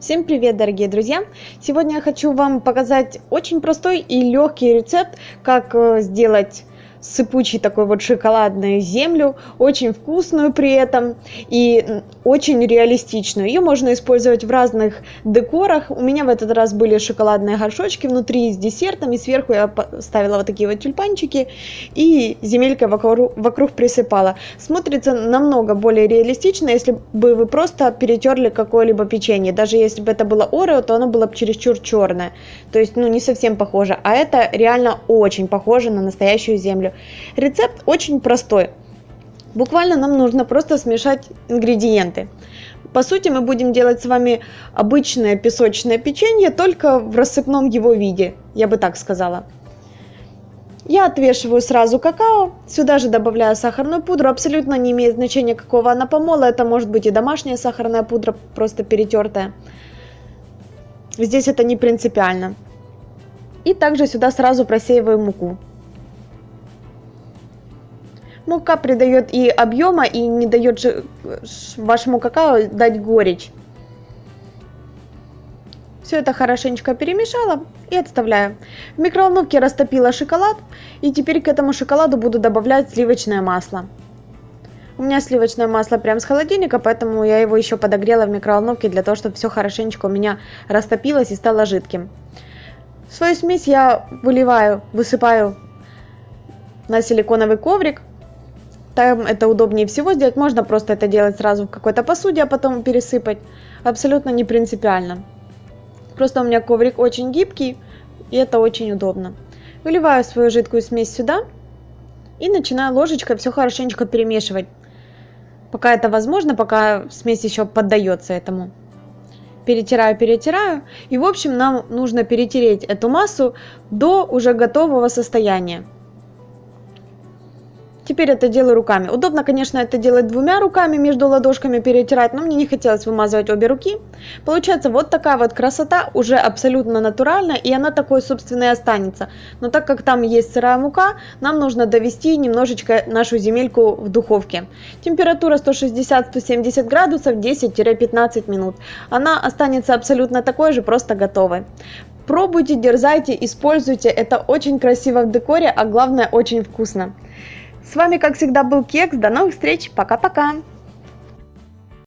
Всем привет, дорогие друзья! Сегодня я хочу вам показать очень простой и легкий рецепт, как э, сделать сыпучий такой вот шоколадную землю, очень вкусную при этом и очень реалистичную. Ее можно использовать в разных декорах. У меня в этот раз были шоколадные горшочки внутри с десертом, и сверху я ставила вот такие вот тюльпанчики и земелькой вокруг, вокруг присыпала. Смотрится намного более реалистично, если бы вы просто перетерли какое-либо печенье. Даже если бы это было орео, то оно было бы чересчур черное. То есть, ну, не совсем похоже. А это реально очень похоже на настоящую землю. Рецепт очень простой. Буквально нам нужно просто смешать ингредиенты. По сути, мы будем делать с вами обычное песочное печенье, только в рассыпном его виде, я бы так сказала. Я отвешиваю сразу какао, сюда же добавляю сахарную пудру, абсолютно не имеет значения, какого она помола, это может быть и домашняя сахарная пудра, просто перетертая. Здесь это не принципиально. И также сюда сразу просеиваю муку. Мука придает и объема, и не дает вашему какао дать горечь. Все это хорошенечко перемешала и отставляю. В микроволновке растопила шоколад, и теперь к этому шоколаду буду добавлять сливочное масло. У меня сливочное масло прямо с холодильника, поэтому я его еще подогрела в микроволновке для того, чтобы все хорошенечко у меня растопилось и стало жидким. Свою смесь я выливаю, высыпаю на силиконовый коврик там это удобнее всего сделать. Можно просто это делать сразу в какой-то посуде, а потом пересыпать. Абсолютно не принципиально. Просто у меня коврик очень гибкий, и это очень удобно. Выливаю свою жидкую смесь сюда и начинаю ложечкой все хорошенечко перемешивать. Пока это возможно, пока смесь еще поддается этому. Перетираю, перетираю. И в общем нам нужно перетереть эту массу до уже готового состояния. Теперь это делаю руками. Удобно, конечно, это делать двумя руками, между ладошками перетирать, но мне не хотелось вымазывать обе руки. Получается вот такая вот красота, уже абсолютно натуральная, и она такой, собственно, и останется. Но так как там есть сырая мука, нам нужно довести немножечко нашу земельку в духовке. Температура 160-170 градусов 10-15 минут. Она останется абсолютно такой же, просто готовой. Пробуйте, дерзайте, используйте, это очень красиво в декоре, а главное очень вкусно. С вами, как всегда, был Кекс. До новых встреч. Пока-пока.